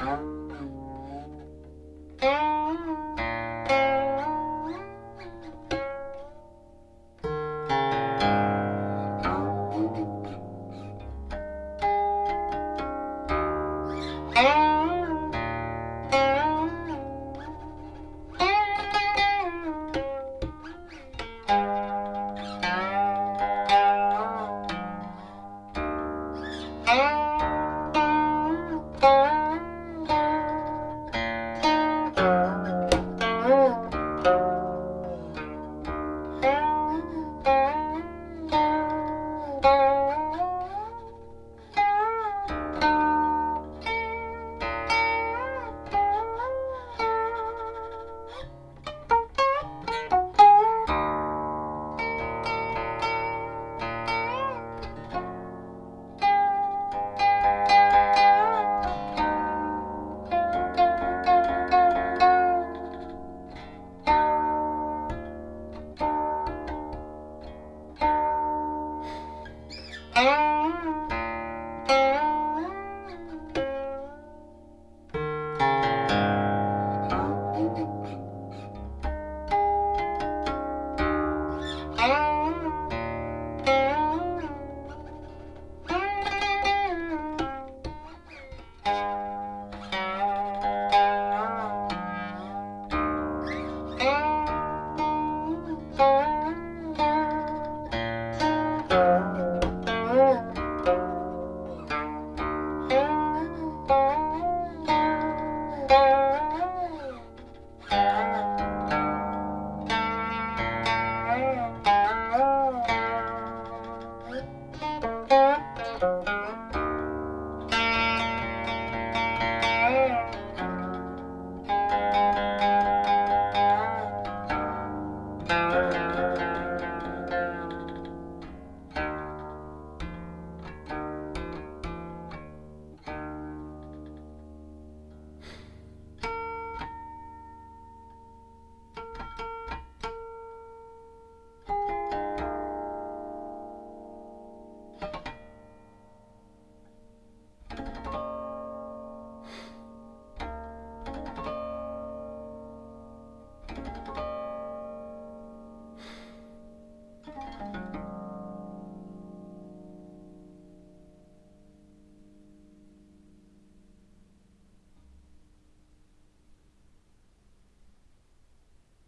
Mm-hmm. Ah!